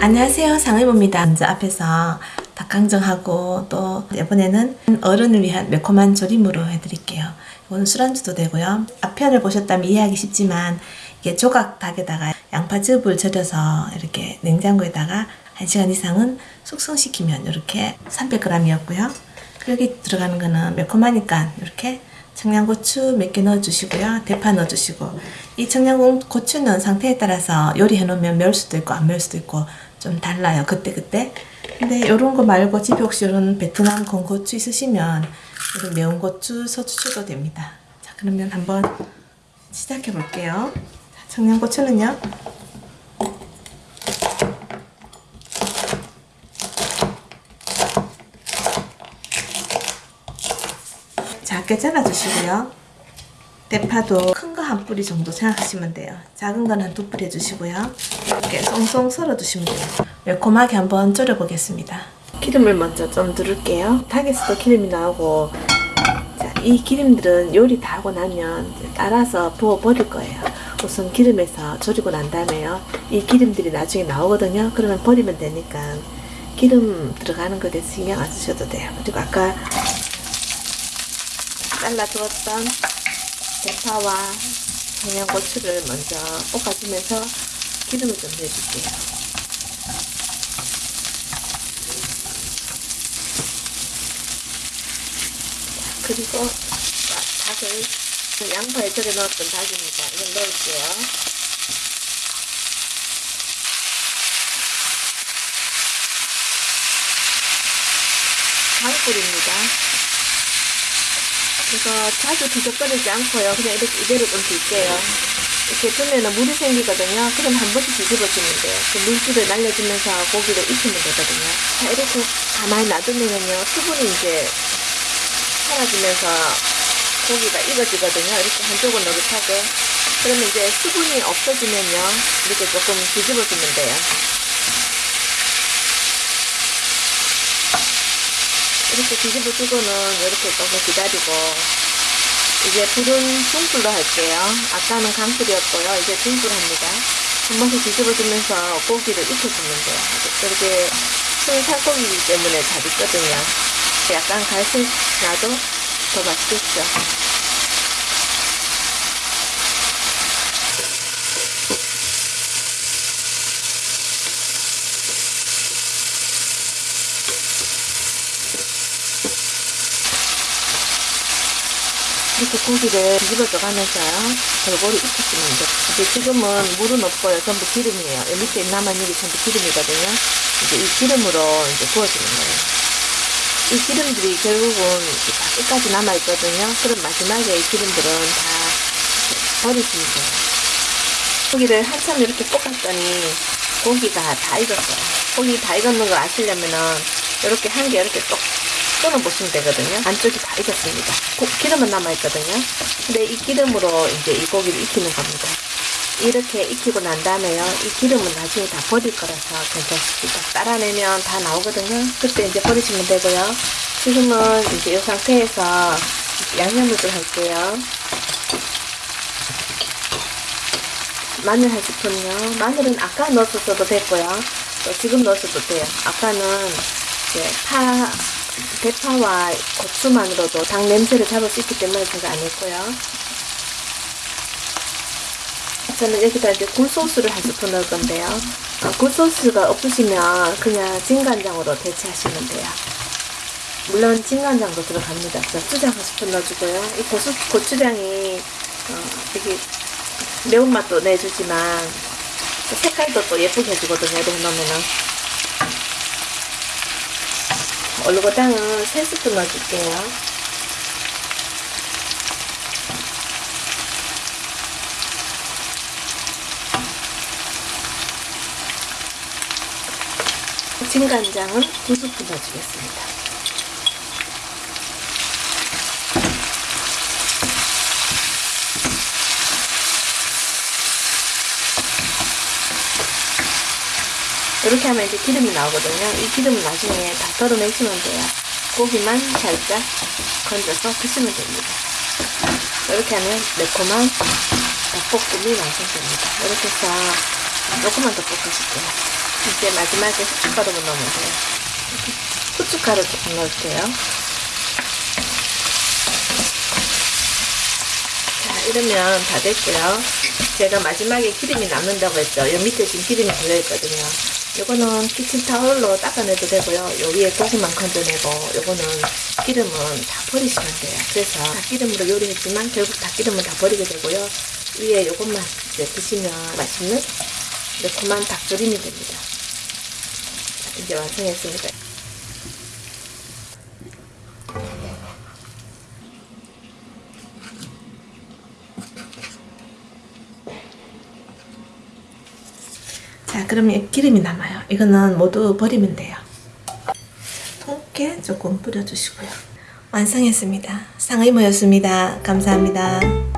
안녕하세요. 상의보입니다. 먼저 앞에서 닭강정하고 또 이번에는 어른을 위한 매콤한 조림으로 해드릴게요. 이거는 술안주도 되고요. 앞편을 보셨다면 이해하기 쉽지만 이게 조각 닭에다가 양파즙을 절여서 이렇게 냉장고에다가 1시간 이상은 숙성시키면 이렇게 300g이었고요. 여기 들어가는 거는 매콤하니까 이렇게 청양고추 몇 개 넣어주시고요. 대파 넣어주시고 이 청양고추는 상태에 따라서 요리해 놓으면 매울 수도 있고 안 매울 수도 있고 좀 달라요. 그때 그때. 근데 이런 거 말고 집에 혹시 이런 베트남 건고추 있으시면 이런 매운 고추 써주셔도 됩니다. 자 그러면 한번 시작해 볼게요. 청양고추는요. 작게 잘라주시고요. 대파도 큰 거 한 뿌리 정도 생각하시면 돼요. 작은 건 한 두 뿌리 해주시고요. 이렇게 송송 썰어주시면 돼요. 매콤하게 한번 졸여보겠습니다. 기름을 먼저 좀 두를게요. 닭에서도 기름이 나오고 자, 이 기름들은 요리 다 하고 나면 따라서 부어버릴 거예요. 우선 기름에서 졸이고 난 다음에요. 이 기름들이 나중에 나오거든요. 그러면 버리면 되니까 기름 들어가는 것에 신경 안 쓰셔도 돼요. 그리고 아까 잘라두었던 대파와 청양고추를 먼저 볶아주면서 기름을 좀 내줄게요. 그리고 닭을 양파에 절여 넣었던 닭입니다. 이걸 넣을게요. 강불입니다. 그래서 자주 뒤적거리지 않고요. 그냥 이렇게 이대로 좀 둘게요. 이렇게 두면은 물이 생기거든요. 그럼 한 번씩 뒤집어주면 돼요. 그 물기를 날려주면서 고기를 익히면 되거든요. 자, 이렇게 가만히 놔두면은요. 수분이 이제 사라지면서 고기가 익어지거든요. 이렇게 한쪽은 노릇하게. 그러면 이제 수분이 없어지면요. 이렇게 조금 뒤집어주면 돼요. 이렇게 뒤집어 주고는 이렇게 조금 기다리고 이제 불은 중불로 할게요. 아까는 강불이었고요. 이제 중불 합니다. 한 번씩 뒤집어 주면서 고기를 익혀주면 돼요. 이렇게 큰 살코기이기 때문에 잘 익거든요. 약간 갈색 나도 더 맛있겠죠. 이렇게 고기를 뒤집어져 가면서요. 골고루 익혀주면 돼요. 이제 지금은 물은 없고요. 전부 기름이에요. 이 밑에 남아있는 게 전부 기름이거든요. 이제 이 기름으로 이제 구워주는 거예요. 이 기름들이 결국은 다 끝까지 남아있거든요. 그럼 마지막에 이 기름들은 다 버리시면 돼요. 고기를 한참 이렇게 볶았더니 고기가 다 익었어요. 고기 다 익었는 걸 아시려면은 이렇게 한 개 이렇게 똑 끊어보시면 되거든요. 안쪽이 다 익었습니다. 고, 기름은 남아있거든요. 근데 이 기름으로 이제 이 고기를 익히는 겁니다. 이렇게 익히고 난 다음에요. 이 기름은 나중에 다 버릴 거라서 괜찮습니다. 따라내면 다 나오거든요. 그때 이제 버리시면 되고요. 지금은 이제 이 상태에서 양념을 좀 할게요. 마늘 한 스푼요. 마늘은 아까 넣었어도 됐고요. 또 지금 넣었어도 돼요. 아까는 이제 파, 대파와 고추만으로도 닭 냄새를 잡을 수 있기 때문에 제가 안 했고요. 저는 여기다 이제 굴소스를 한 스푼 넣을 건데요. 어, 굴소스가 없으시면 그냥 진간장으로 대체하시면 돼요. 물론 진간장도 들어갑니다. 고추장 한 스푼 넣어주고요. 이 고수, 고추장이 어, 되게 매운맛도 내주지만 색깔도 또 예쁘게 해주거든요. 이렇게 넣으면은. 얼룩고당은 3스푼 넣어줄게요. 진간장은 2스푼 넣어주겠습니다. 이렇게 하면 이제 기름이 나오거든요. 이 기름은 나중에 다 덜어내시면 돼요. 고기만 살짝 건져서 드시면 됩니다. 이렇게 하면 매콤한 닭볶음이 완성됩니다. 이렇게 해서 조금만 더 볶아줄게요. 이제 마지막에 후춧가루를 넣으면 돼요. 후춧가루 조금 넣을게요. 자, 이러면 다 됐고요. 제가 마지막에 기름이 남는다고 했죠. 여 밑에 지금 기름이 걸려있거든요. 요거는 키친타올로 닦아내도 되고요. 요 위에 고기만 건져내고 요거는 기름은 다 버리시면 돼요. 그래서 닭기름으로 요리했지만 결국 닭기름은 다 버리게 되고요. 위에 요것만 이제 드시면 맛있는 매콤한 닭조림이 됩니다. 자, 이제 완성했습니다. 자, 그러면 기름이 남아요. 이거는 모두 버리면 돼요. 통깨 조금 뿌려주시고요. 완성했습니다. 상의모였습니다. 감사합니다.